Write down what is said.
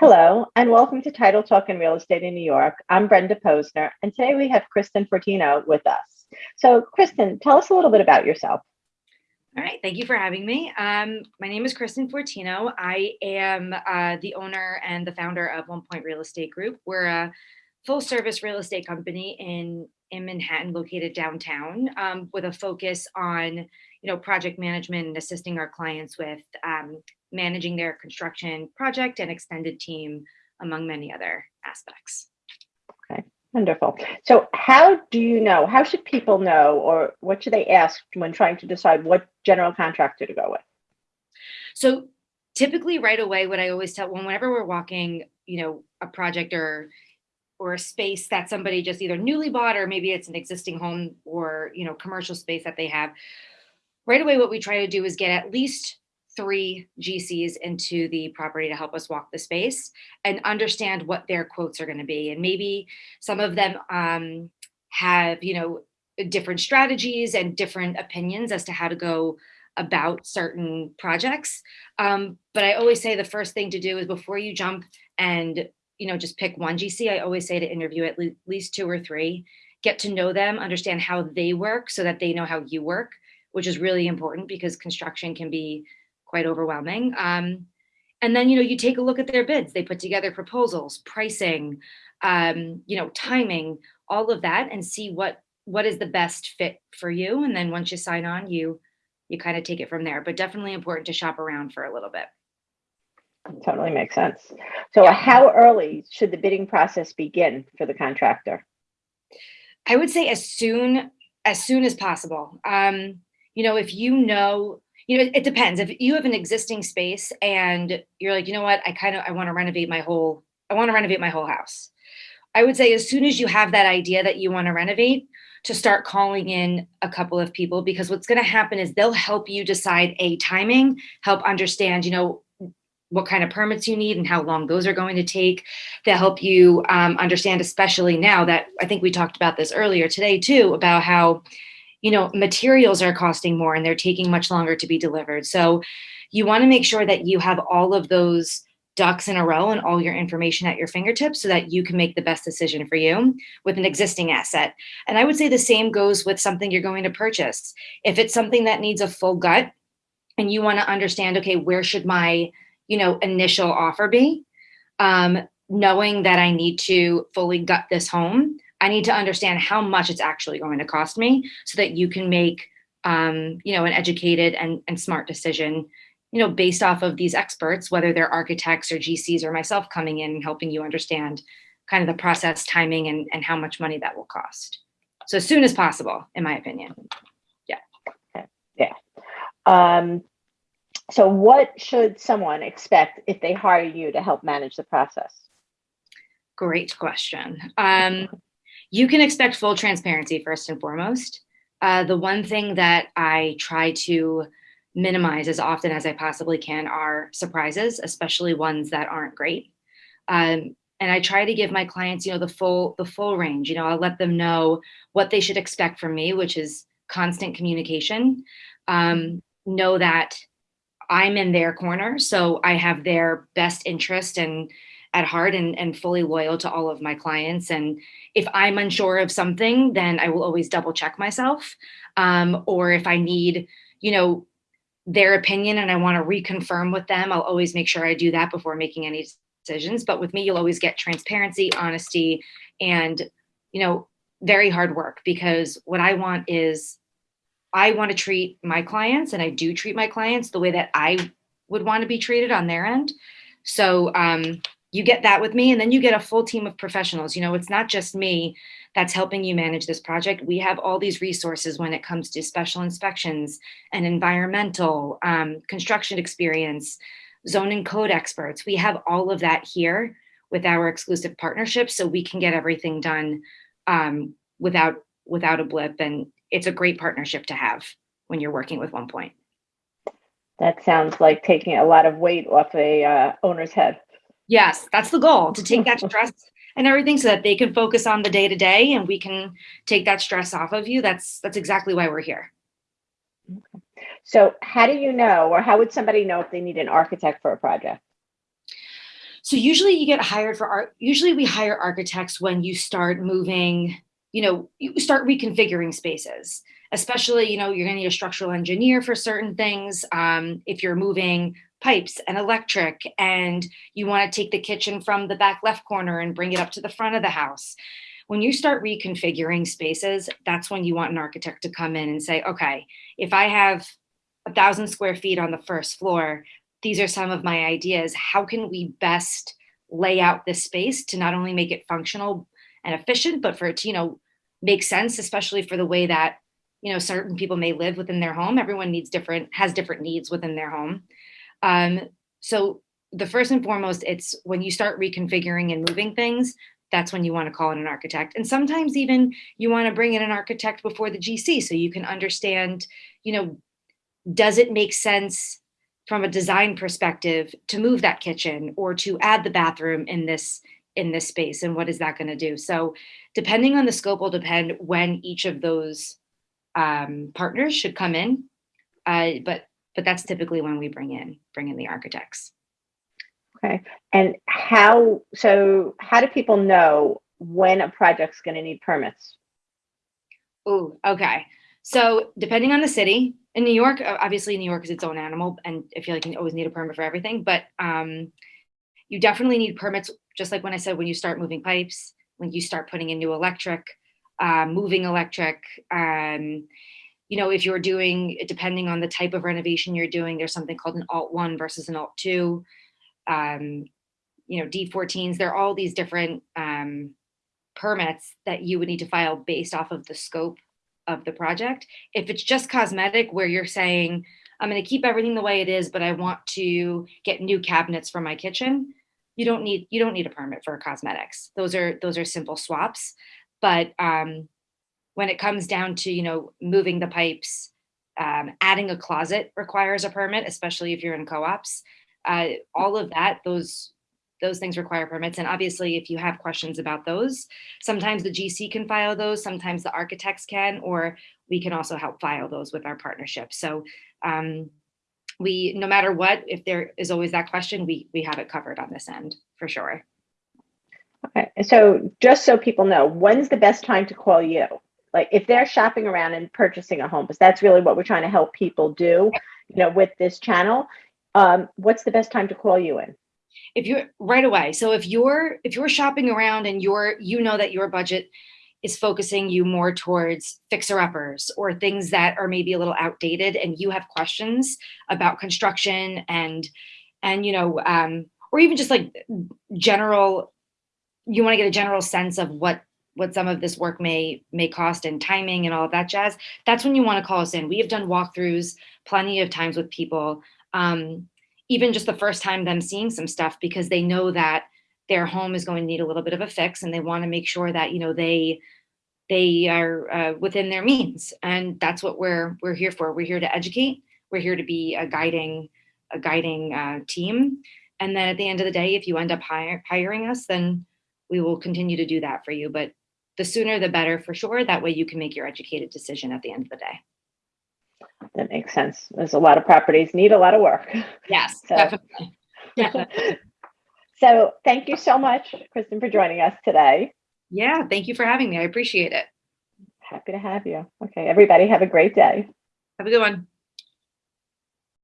Hello, and welcome to Title Talk in Real Estate in New York. I'm Brenda Posner, and today we have Kristen Fortino with us. So, Kristen, tell us a little bit about yourself. All right, thank you for having me. Um, my name is Kristen Fortino. I am uh, the owner and the founder of One Point Real Estate Group. We're a full service real estate company in, in Manhattan, located downtown, um, with a focus on you know project management and assisting our clients with um, managing their construction project and extended team, among many other aspects. Okay, wonderful. So how do you know, how should people know, or what should they ask when trying to decide what general contractor to go with? So typically right away, what I always tell, when whenever we're walking, you know, a project or or a space that somebody just either newly bought or maybe it's an existing home or you know commercial space that they have right away what we try to do is get at least three GCs into the property to help us walk the space and understand what their quotes are going to be. And maybe some of them um, have, you know, different strategies and different opinions as to how to go about certain projects. Um, but I always say the first thing to do is before you jump and, you know, just pick one GC, I always say to interview at le least two or three, get to know them, understand how they work so that they know how you work, which is really important because construction can be quite overwhelming. Um, and then, you know, you take a look at their bids. They put together proposals, pricing, um, you know, timing, all of that, and see what what is the best fit for you. And then once you sign on, you you kind of take it from there. But definitely important to shop around for a little bit. Totally makes sense. So, yeah. how early should the bidding process begin for the contractor? I would say as soon as soon as possible. Um, you know, if you know you know, it depends. If you have an existing space and you're like, you know what, I kind of I want to renovate my whole I want to renovate my whole house. I would say as soon as you have that idea that you want to renovate, to start calling in a couple of people because what's going to happen is they'll help you decide a timing, help understand, you know, what kind of permits you need and how long those are going to take. They'll help you um, understand, especially now that I think we talked about this earlier today too, about how you know, materials are costing more and they're taking much longer to be delivered. So you want to make sure that you have all of those ducks in a row and all your information at your fingertips so that you can make the best decision for you with an existing asset. And I would say the same goes with something you're going to purchase. If it's something that needs a full gut and you want to understand, okay, where should my, you know, initial offer be? Um, knowing that I need to fully gut this home I need to understand how much it's actually going to cost me so that you can make um, you know, an educated and, and smart decision, you know, based off of these experts, whether they're architects or GCs or myself coming in and helping you understand kind of the process timing and, and how much money that will cost. So as soon as possible, in my opinion. Yeah. Yeah. Um, so what should someone expect if they hire you to help manage the process? Great question. Um, you can expect full transparency first and foremost. Uh, the one thing that I try to minimize as often as I possibly can are surprises, especially ones that aren't great. Um, and I try to give my clients, you know, the full the full range. You know, I'll let them know what they should expect from me, which is constant communication. Um, know that I'm in their corner, so I have their best interest and at heart and, and fully loyal to all of my clients. And if I'm unsure of something, then I will always double check myself. Um, or if I need, you know, their opinion and I want to reconfirm with them, I'll always make sure I do that before making any decisions. But with me, you'll always get transparency, honesty, and, you know, very hard work because what I want is I want to treat my clients and I do treat my clients the way that I would want to be treated on their end. So um, you get that with me and then you get a full team of professionals. You know it's not just me that's helping you manage this project. We have all these resources when it comes to special inspections and environmental um, construction experience zone and code experts. We have all of that here with our exclusive partnership so we can get everything done um, without without a blip and it's a great partnership to have when you're working with one point. That sounds like taking a lot of weight off a uh, owner's head Yes, that's the goal to take that stress and everything so that they can focus on the day to day and we can take that stress off of you. That's that's exactly why we're here. Okay. So how do you know or how would somebody know if they need an architect for a project? So usually you get hired for art. Usually we hire architects when you start moving, you know, you start reconfiguring spaces, especially, you know, you're to need a structural engineer for certain things. Um, if you're moving pipes and electric and you want to take the kitchen from the back left corner and bring it up to the front of the house. When you start reconfiguring spaces, that's when you want an architect to come in and say, okay, if I have a thousand square feet on the first floor, these are some of my ideas. How can we best lay out this space to not only make it functional and efficient, but for it to, you know, make sense, especially for the way that, you know, certain people may live within their home. Everyone needs different, has different needs within their home. Um, so the first and foremost, it's when you start reconfiguring and moving things, that's when you want to call in an architect. And sometimes even you want to bring in an architect before the GC so you can understand, you know, does it make sense from a design perspective to move that kitchen or to add the bathroom in this in this space and what is that going to do so depending on the scope will depend when each of those um, partners should come in uh, but but that's typically when we bring in bring in the architects okay and how so how do people know when a project's going to need permits oh okay so depending on the city in New York, obviously New York is its own animal, and I feel like you always need a permit for everything. But um, you definitely need permits, just like when I said when you start moving pipes, when you start putting in new electric, uh, moving electric. Um, you know, if you're doing, depending on the type of renovation you're doing, there's something called an Alt One versus an Alt Two. Um, you know, D14s. There are all these different um, permits that you would need to file based off of the scope of the project. If it's just cosmetic where you're saying, I'm going to keep everything the way it is, but I want to get new cabinets for my kitchen, you don't need you don't need a permit for cosmetics. Those are those are simple swaps. But um, when it comes down to you know moving the pipes, um, adding a closet requires a permit, especially if you're in co-ops. Uh, all of that, those those things require permits. And obviously, if you have questions about those, sometimes the GC can file those, sometimes the architects can, or we can also help file those with our partnership. So um, we, no matter what, if there is always that question, we, we have it covered on this end for sure. Okay, so just so people know, when's the best time to call you? Like if they're shopping around and purchasing a home, because that's really what we're trying to help people do, you know, with this channel. Um, what's the best time to call you in? if you're right away so if you're if you're shopping around and you're you know that your budget is focusing you more towards fixer uppers or things that are maybe a little outdated and you have questions about construction and and you know um or even just like general you want to get a general sense of what what some of this work may may cost and timing and all of that jazz that's when you want to call us in. We have done walkthroughs plenty of times with people um even just the first time them seeing some stuff because they know that their home is going to need a little bit of a fix and they want to make sure that you know they they are uh, within their means and that's what we're we're here for we're here to educate we're here to be a guiding a guiding uh, team and then at the end of the day if you end up hire, hiring us then we will continue to do that for you but the sooner the better for sure that way you can make your educated decision at the end of the day that makes sense. There's a lot of properties need a lot of work. Yes, so. definitely. Yeah. so thank you so much, Kristen, for joining us today. Yeah, thank you for having me. I appreciate it. Happy to have you. Okay, everybody have a great day. Have a good one.